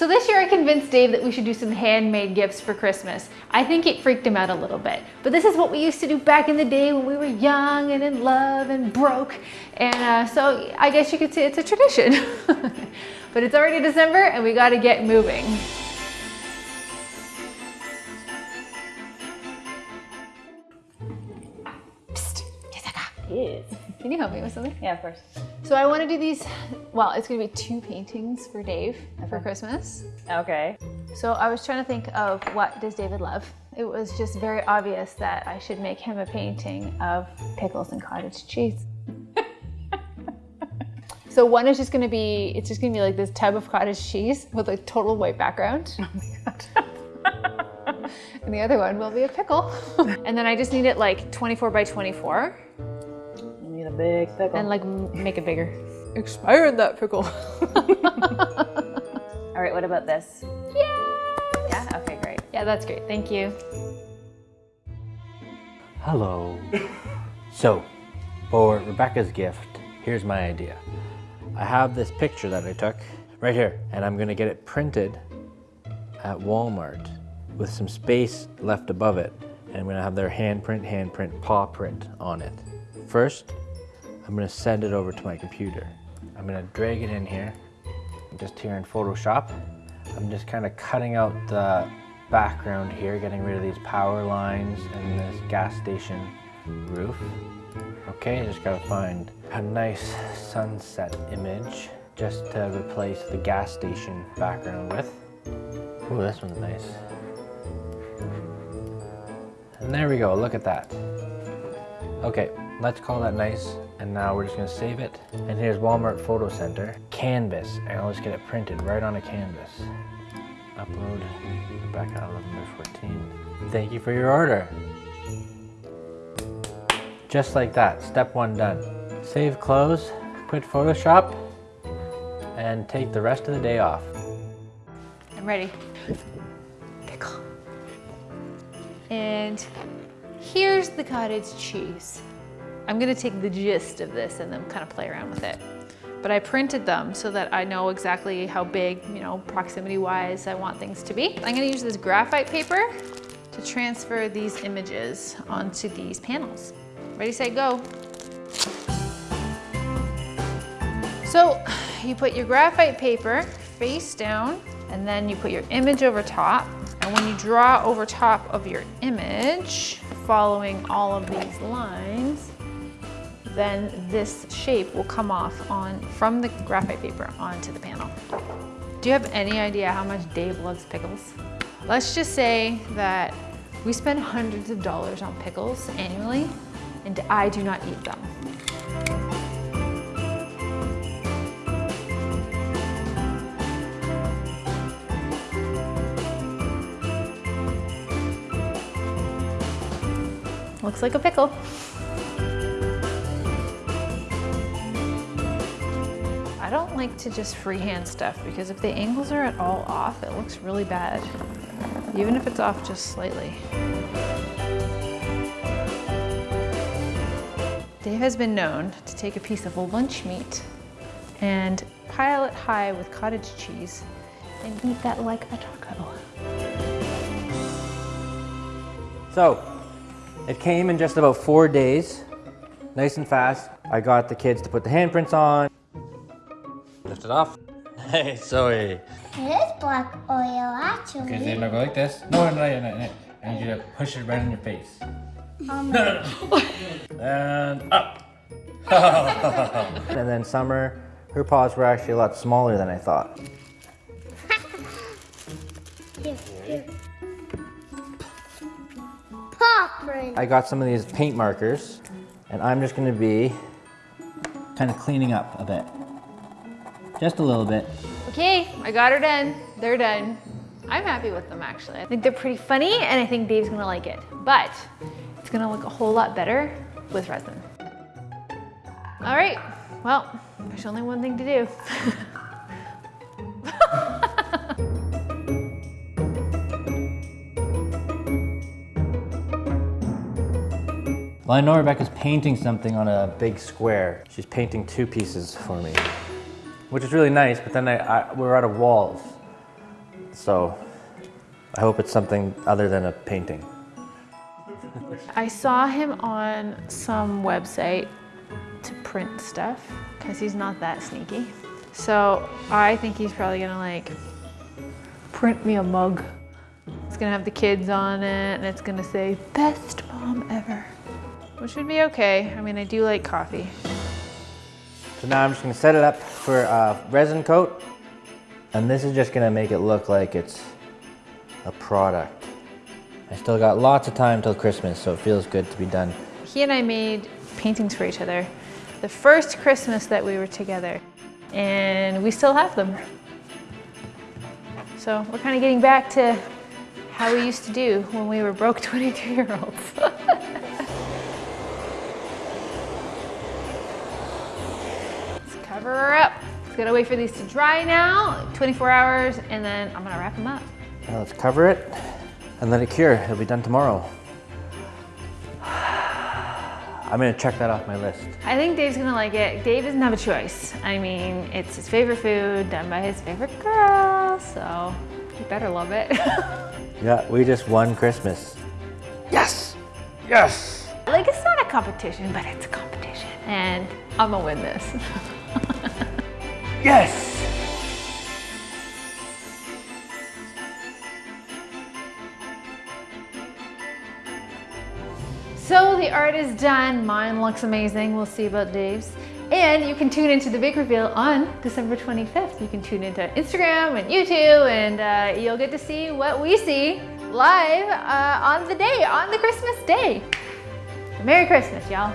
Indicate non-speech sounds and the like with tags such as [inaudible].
So this year I convinced Dave that we should do some handmade gifts for Christmas. I think it freaked him out a little bit, but this is what we used to do back in the day when we were young and in love and broke. And uh, so I guess you could say it's a tradition. [laughs] but it's already December and we gotta get moving. Can you help me with something? Yeah, of course. So I want to do these, well, it's going to be two paintings for Dave for Christmas. Okay. So I was trying to think of what does David love? It was just very obvious that I should make him a painting of pickles and cottage cheese. [laughs] so one is just going to be, it's just going to be like this tub of cottage cheese with a total white background. Oh my god. [laughs] and the other one will be a pickle. [laughs] and then I just need it like 24 by 24 You need a big pickle. and like make it bigger. Expired that pickle. [laughs] All right, what about this? yeah. Yeah, okay, great. Yeah, that's great. Thank you. Hello. so, for Rebecca's gift, here's my idea. I have this picture that I took right here, and I'm gonna get it printed at Walmart with some space left above it. And I'm gonna have their handprint, handprint, paw print on it. First, I'm gonna send it over to my computer. I'm gonna drag it in here, just here in Photoshop. I'm just kind of cutting out the background here, getting rid of these power lines and this gas station roof. Okay, just gotta find a nice sunset image just to replace the gas station background with. Ooh, this one's nice. And there we go, look at that. Okay, let's call that nice. And now we're just gonna save it. And here's Walmart Photo Center. Canvas, and I'll just get it printed right on a canvas. Upload, Rebecca 11 by 14. Thank you for your order. Just like that, step one done. Save close, quit Photoshop, and take the rest of the day off. I'm ready. Pickle. And here's the cottage cheese. I'm gonna take the gist of this and then kind of play around with it. But I printed them so that I know exactly how big, you know, proximity wise I want things to be. I'm gonna use this graphite paper to transfer these images onto these panels. Ready, set, go. So you put your graphite paper face down and then you put your image over top. And when you draw over top of your image, following all of these lines, then this shape will come off on from the graphite paper onto the panel. Do you have any idea how much Dave loves pickles? Let's just say that we spend hundreds of dollars on pickles annually and I do not eat them. Looks like a pickle. Like to just freehand stuff because if the angles are at all off, it looks really bad. Even if it's off just slightly. Dave has been known to take a piece of lunch meat and pile it high with cottage cheese and eat that like a taco. So, it came in just about four days, nice and fast. I got the kids to put the handprints on. Lift it off. Hey, Zoe. It is black oil, actually. Okay, then I'll go like this. No, no, no, no, no. I need you to push it right in your face. Um, No, no, no. and up. [laughs] and then Summer, her paws were actually a lot smaller than I thought. [laughs] here, here. Paw print. I got some of these paint markers, and I'm just gonna be kind of cleaning up a bit. Just a little bit. Okay, I got her done. They're done. I'm happy with them actually. I think they're pretty funny and I think Dave's gonna like it. But it's gonna look a whole lot better with resin. All right, well, there's only one thing to do. Well, I know Rebecca's painting something on a big square. She's painting two pieces for me, which is really nice, but then I, I, we're out of walls. So I hope it's something other than a painting. I saw him on some website to print stuff because he's not that sneaky. So I think he's probably gonna like print me a mug. It's gonna have the kids on it and it's gonna say best mom ever. Which would be okay. I mean, I do like coffee. So now I'm just gonna set it up for a resin coat. And this is just gonna make it look like it's a product. I still got lots of time till Christmas, so it feels good to be done. He and I made paintings for each other the first Christmas that we were together, and we still have them. So we're kind of getting back to how we used to do when we were broke [laughs] 22 year olds. [laughs] Let's cover her up. Just gonna wait for these to dry now, 24 hours, and then I'm gonna wrap them up. Now let's cover it and let it cure. It'll be done tomorrow. I'm gonna check that off my list. I think Dave's gonna like it. Dave doesn't have a choice. I mean, it's his favorite food done by his favorite girl, so he better love it. [laughs] Yeah, we just won Christmas. Yes! Yes! like, it's not a competition, but it's a competition. And I'm gonna win this. [laughs] Yes! So the art is done. Mine looks amazing. We'll see about Dave's. And you can tune into the big reveal on December 25th. You can tune into Instagram and YouTube, and uh, you'll get to see what we see live uh, on the day, on the Christmas day. Merry Christmas, y'all.